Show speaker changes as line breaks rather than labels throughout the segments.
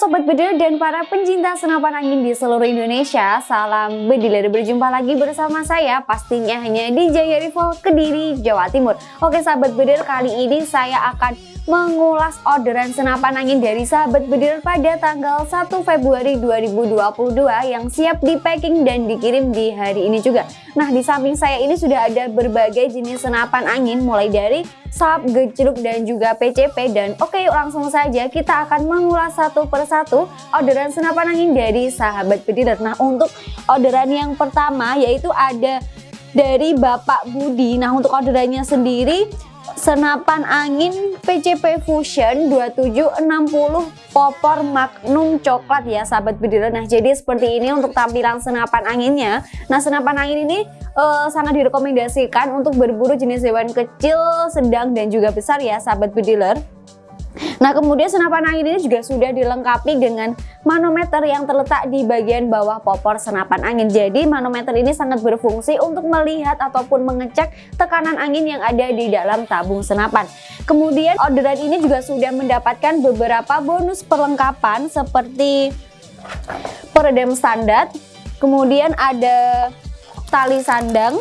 Sobat Bediler dan para pencinta senapan angin di seluruh Indonesia Salam Bediler, berjumpa lagi bersama saya pastinya hanya di Jaya Rival Kediri, Jawa Timur. Oke sahabat Bediler, kali ini saya akan mengulas orderan senapan angin dari sahabat Bediler pada tanggal 1 Februari 2022 yang siap di packing dan dikirim di hari ini juga. Nah di samping saya ini sudah ada berbagai jenis senapan angin mulai dari sap, gejluk dan juga PCP dan oke yuk langsung saja kita akan mengulas satu persatu orderan senapan angin dari sahabat bediler. Nah untuk orderan yang pertama yaitu ada dari Bapak Budi. Nah untuk orderannya sendiri senapan angin PCP Fusion 2760 popor magnum coklat ya sahabat bediler nah jadi seperti ini untuk tampilan senapan anginnya nah senapan angin ini uh, sangat direkomendasikan untuk berburu jenis hewan kecil, sedang dan juga besar ya sahabat bediler. Nah kemudian senapan angin ini juga sudah dilengkapi dengan manometer yang terletak di bagian bawah popor senapan angin. Jadi manometer ini sangat berfungsi untuk melihat ataupun mengecek tekanan angin yang ada di dalam tabung senapan. Kemudian orderan ini juga sudah mendapatkan beberapa bonus perlengkapan seperti peredam standar, kemudian ada tali sandang,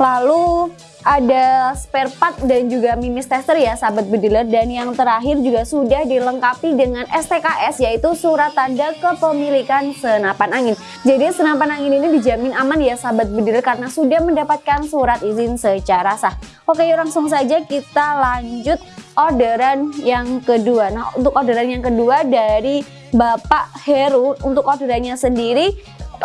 lalu ada spare part dan juga mimis tester ya sahabat bediler dan yang terakhir juga sudah dilengkapi dengan STKS yaitu surat tanda kepemilikan senapan angin. Jadi senapan angin ini dijamin aman ya sahabat bediler karena sudah mendapatkan surat izin secara sah. Oke yuk langsung saja kita lanjut orderan yang kedua. Nah untuk orderan yang kedua dari Bapak Heru untuk orderannya sendiri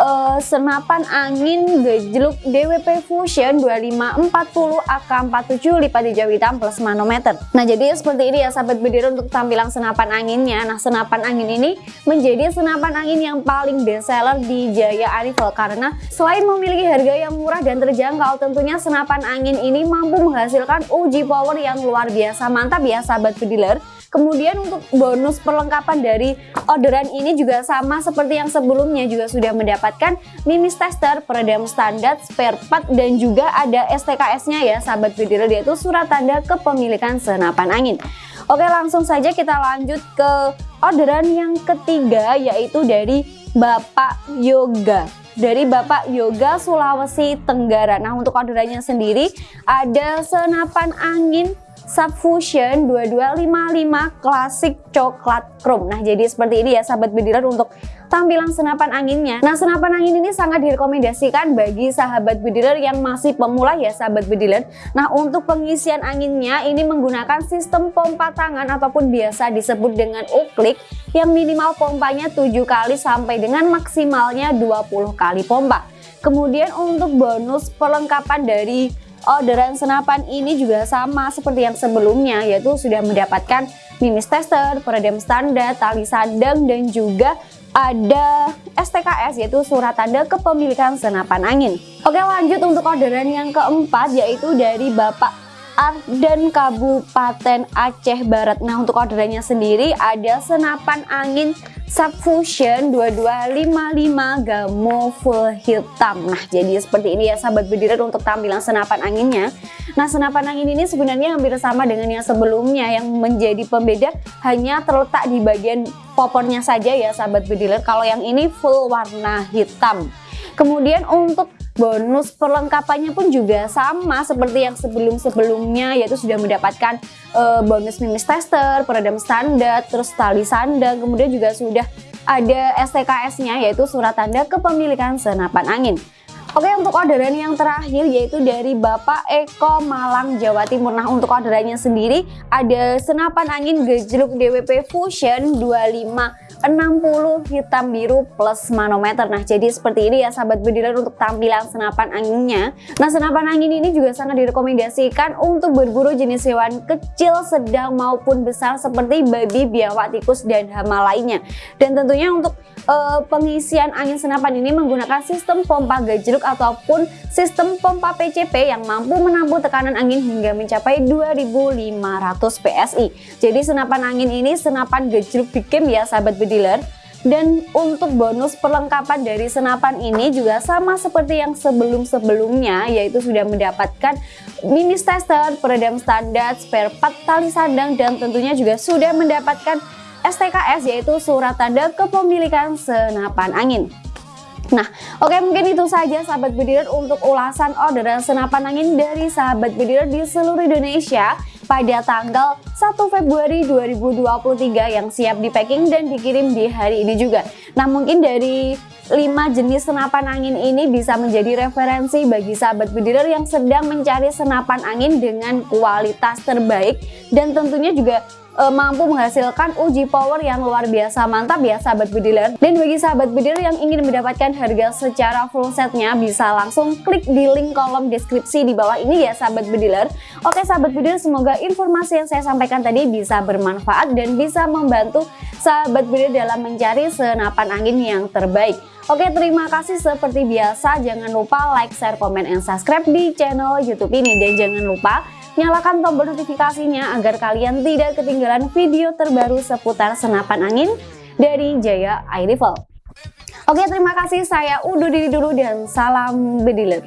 uh, senapan angin gejluk DWP Fusion 2540 AK47 lipat hijau hitam plus manometer. Nah jadi seperti ini ya sahabat bediler untuk tampilan senapan anginnya. Nah senapan angin ini menjadi senapan angin yang paling best seller di Jaya Arrival karena selain memiliki harga yang murah dan terjangkau tentunya senapan angin ini mampu menghasilkan uji power yang luar biasa mantap ya sahabat bediler. Kemudian untuk bonus perlengkapan dari orderan ini juga sama seperti yang sebelumnya juga sudah mendapatkan mimis tester, peredam standar, spare part dan juga ada STKS-nya ya sahabat video yaitu surat tanda kepemilikan senapan angin. Oke langsung saja kita lanjut ke orderan yang ketiga yaitu dari Bapak Yoga dari Bapak Yoga Sulawesi Tenggara. Nah untuk orderannya sendiri ada senapan angin Subfusion 2255 Classic Coklat Chrome. Nah, jadi seperti ini ya sahabat bediler untuk tampilan senapan anginnya. Nah, senapan angin ini sangat direkomendasikan bagi sahabat bediler yang masih pemula ya sahabat bediler. Nah, untuk pengisian anginnya ini menggunakan sistem pompa tangan ataupun biasa disebut dengan uklik yang minimal pompanya 7 kali sampai dengan maksimalnya 20 kali pompa. Kemudian untuk bonus perlengkapan dari orderan senapan ini juga sama seperti yang sebelumnya yaitu sudah mendapatkan mimis tester, peredam standar, tali sandang dan juga ada STKS yaitu surat tanda kepemilikan senapan angin. Oke lanjut untuk orderan yang keempat yaitu dari Bapak Arden Kabupaten Aceh Barat. Nah untuk orderannya sendiri ada senapan angin Subfusion 2255 Gamo full hitam. Nah jadi seperti ini ya sahabat bediler untuk tampilan senapan anginnya. Nah senapan angin ini sebenarnya hampir sama dengan yang sebelumnya. Yang menjadi pembeda hanya terletak di bagian popornya saja ya sahabat bediler Kalau yang ini full warna hitam. Kemudian untuk bonus perlengkapannya pun juga sama seperti yang sebelum-sebelumnya yaitu sudah mendapatkan uh, bonus mimis tester, peredam standar, terus tali sandang, kemudian juga sudah ada STKS-nya yaitu surat tanda kepemilikan senapan angin. Oke untuk orderan yang terakhir yaitu dari Bapak Eko Malang Jawa Timur Nah untuk orderannya sendiri ada senapan angin gejluk DWP Fusion 25 60 hitam biru plus manometer. Nah jadi seperti ini ya sahabat bediler untuk tampilan senapan anginnya. Nah senapan angin ini juga sangat direkomendasikan untuk berburu jenis hewan kecil, sedang maupun besar seperti babi, biawak, tikus, dan hama lainnya. Dan tentunya untuk uh, pengisian angin senapan ini menggunakan sistem pompa gejluk ataupun sistem pompa PCP yang mampu menampung tekanan angin hingga mencapai 2500 PSI Jadi senapan angin ini senapan gejluk bikin ya sahabat bediler dealer dan untuk bonus perlengkapan dari senapan ini juga sama seperti yang sebelum-sebelumnya yaitu sudah mendapatkan mini tester, peredam standar, spare part tali sandang dan tentunya juga sudah mendapatkan STKS yaitu surat tanda kepemilikan senapan angin. Nah, oke mungkin itu saja sahabat bediler untuk ulasan orderan senapan angin dari sahabat bediler di seluruh Indonesia pada tanggal 1 Februari 2023 yang siap di packing dan dikirim di hari ini juga. Nah, mungkin dari 5 jenis senapan angin ini bisa menjadi referensi bagi sahabat bediler yang sedang mencari senapan angin dengan kualitas terbaik dan tentunya juga e, mampu menghasilkan uji power yang luar biasa mantap ya sahabat bediler dan bagi sahabat bediler yang ingin mendapatkan harga secara full setnya bisa langsung klik di link kolom deskripsi di bawah ini ya sahabat bediler oke sahabat bediler semoga informasi yang saya sampaikan tadi bisa bermanfaat dan bisa membantu sahabat bediler dalam mencari senapan angin yang terbaik. Oke terima kasih seperti biasa. Jangan lupa like, share, komen, dan subscribe di channel youtube ini. Dan jangan lupa Nyalakan tombol notifikasinya agar kalian tidak ketinggalan video terbaru seputar senapan angin dari Jaya Air Rifle. Oke, terima kasih. Saya undur diri dulu dan salam bediler.